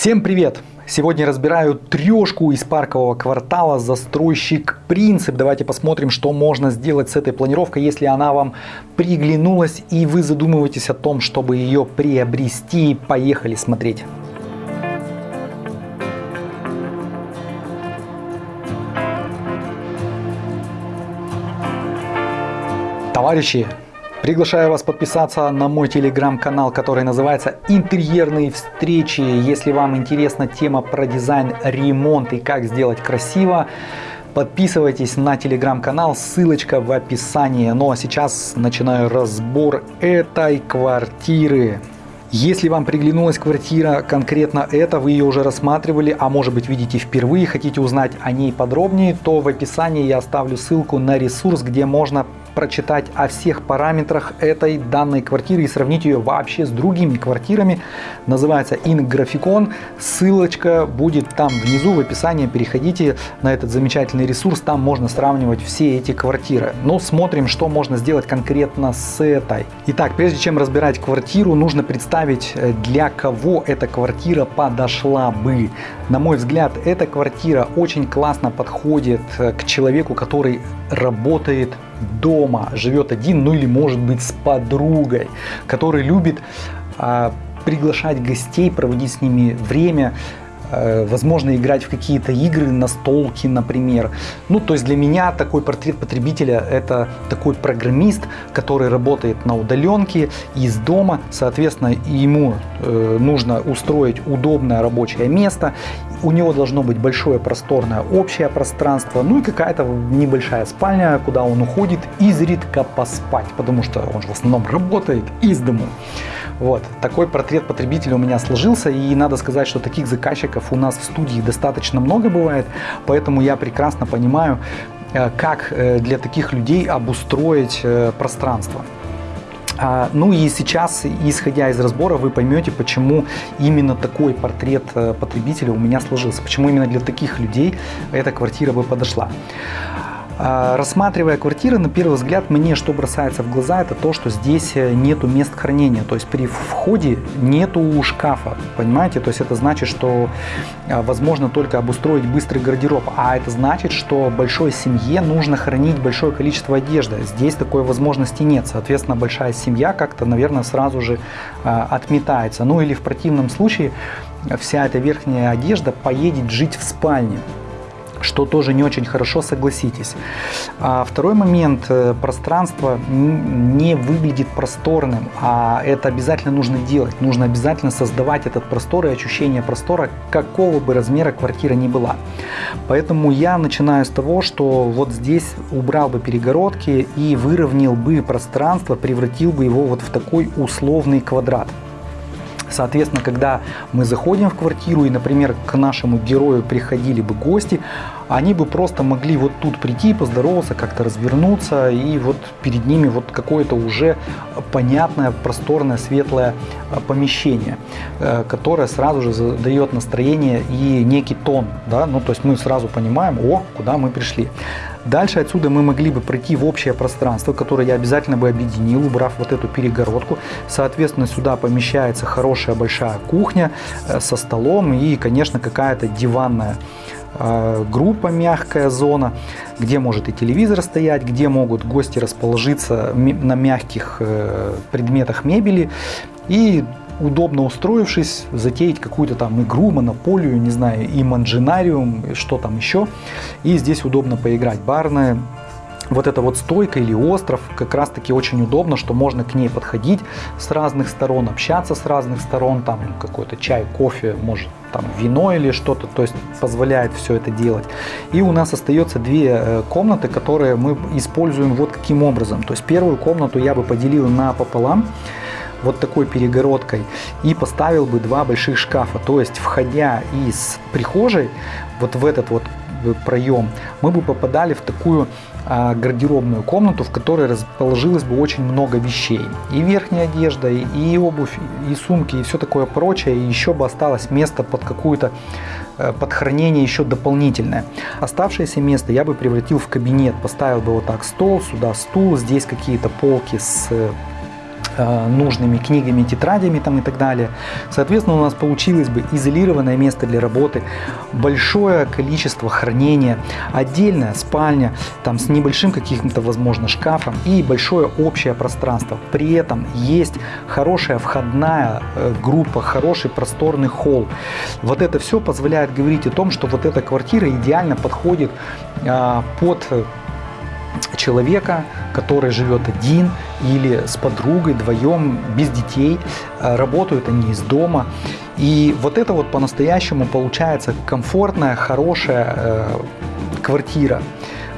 Всем привет! Сегодня разбираю трешку из паркового квартала застройщик Принцип. Давайте посмотрим, что можно сделать с этой планировкой, если она вам приглянулась и вы задумываетесь о том, чтобы ее приобрести. Поехали смотреть. Товарищи, Приглашаю вас подписаться на мой телеграм-канал, который называется «Интерьерные встречи». Если вам интересна тема про дизайн, ремонт и как сделать красиво, подписывайтесь на телеграм-канал, ссылочка в описании. Ну а сейчас начинаю разбор этой квартиры. Если вам приглянулась квартира конкретно эта, вы ее уже рассматривали, а может быть видите впервые, хотите узнать о ней подробнее, то в описании я оставлю ссылку на ресурс, где можно прочитать о всех параметрах этой данной квартиры и сравнить ее вообще с другими квартирами. Называется InGraphicon. Ссылочка будет там внизу в описании. Переходите на этот замечательный ресурс. Там можно сравнивать все эти квартиры. Но смотрим, что можно сделать конкретно с этой. Итак, прежде чем разбирать квартиру, нужно представить, э, для кого эта квартира подошла бы. На мой взгляд, эта квартира очень классно подходит э, к человеку, который работает дома, живет один, ну или может быть с подругой, который любит а, приглашать гостей, проводить с ними время, возможно играть в какие-то игры, настолки, например. Ну, то есть для меня такой портрет потребителя – это такой программист, который работает на удаленке из дома, соответственно, ему э, нужно устроить удобное рабочее место, у него должно быть большое просторное общее пространство, ну и какая-то небольшая спальня, куда он уходит изредка поспать, потому что он же в основном работает из дому. Вот. Такой портрет потребителя у меня сложился, и надо сказать, что таких заказчиков у нас в студии достаточно много бывает, поэтому я прекрасно понимаю, э, как э, для таких людей обустроить э, пространство. А, ну и сейчас, исходя из разбора, вы поймете, почему именно такой портрет потребителя у меня сложился, почему именно для таких людей эта квартира бы подошла. А, рассматривая квартиры, на первый взгляд, мне что бросается в глаза, это то, что здесь э, нету мест хранения. То есть при входе нету шкафа, понимаете? То есть это значит, что а, возможно только обустроить быстрый гардероб. А это значит, что большой семье нужно хранить большое количество одежды. Здесь такой возможности нет. Соответственно, большая семья как-то, наверное, сразу же а, отметается. Ну или в противном случае вся эта верхняя одежда поедет жить в спальне что тоже не очень хорошо, согласитесь. А второй момент, э, пространство не выглядит просторным, а это обязательно нужно делать. Нужно обязательно создавать этот простор и ощущение простора, какого бы размера квартира ни была. Поэтому я начинаю с того, что вот здесь убрал бы перегородки и выровнял бы пространство, превратил бы его вот в такой условный квадрат. Соответственно, когда мы заходим в квартиру и, например, к нашему герою приходили бы гости, они бы просто могли вот тут прийти, поздороваться, как-то развернуться, и вот перед ними вот какое-то уже понятное, просторное, светлое а, помещение, э, которое сразу же задает настроение и некий тон, да, ну то есть мы сразу понимаем, о, куда мы пришли. Дальше отсюда мы могли бы пройти в общее пространство, которое я обязательно бы объединил, убрав вот эту перегородку. Соответственно, сюда помещается хорошая большая кухня э, со столом и, конечно, какая-то диванная э, группа, мягкая зона, где может и телевизор стоять, где могут гости расположиться на мягких э, предметах мебели. И удобно устроившись, затеять какую-то там игру, монополию, не знаю, и манджинариум, что там еще. И здесь удобно поиграть. Барная вот эта вот стойка или остров как раз таки очень удобно, что можно к ней подходить с разных сторон, общаться с разных сторон, там какой-то чай, кофе, может там вино или что-то, то есть позволяет все это делать. И у нас остается две э, комнаты, которые мы используем вот каким образом. То есть первую комнату я бы поделил на пополам, вот такой перегородкой и поставил бы два больших шкафа. То есть, входя из прихожей, вот в этот вот проем, мы бы попадали в такую а, гардеробную комнату, в которой расположилось бы очень много вещей. И верхняя одежда, и обувь, и сумки, и все такое прочее. И еще бы осталось место под какую-то э, под хранение еще дополнительное. Оставшееся место я бы превратил в кабинет. Поставил бы вот так стол, сюда стул, здесь какие-то полки с Э, нужными книгами, тетрадями там и так далее. Соответственно, у нас получилось бы изолированное место для работы, большое количество хранения, отдельная спальня, там с небольшим каким-то, возможно, шкафом и большое общее пространство. При этом есть хорошая входная э, группа, хороший просторный холл. Вот это все позволяет говорить о том, что вот эта квартира идеально подходит а, под человека, который живет один или с подругой, вдвоем, без детей, э, работают они из дома. И вот это вот по-настоящему получается комфортная, хорошая э, квартира,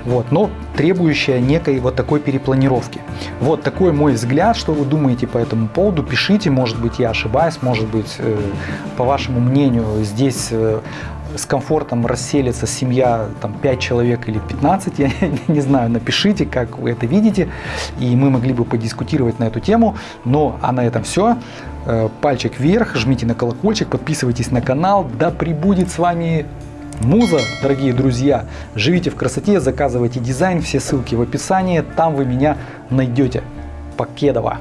вот, но требующая некой вот такой перепланировки. Вот такой мой взгляд, что вы думаете по этому поводу, пишите, может быть я ошибаюсь, может быть э, по вашему мнению здесь э, с комфортом расселится семья там 5 человек или 15, я не знаю, напишите, как вы это видите, и мы могли бы подискутировать на эту тему, но а на этом все. Э, пальчик вверх, жмите на колокольчик, подписывайтесь на канал, да пребудет с вами Муза, дорогие друзья, живите в красоте, заказывайте дизайн, все ссылки в описании, там вы меня найдете. Покедова.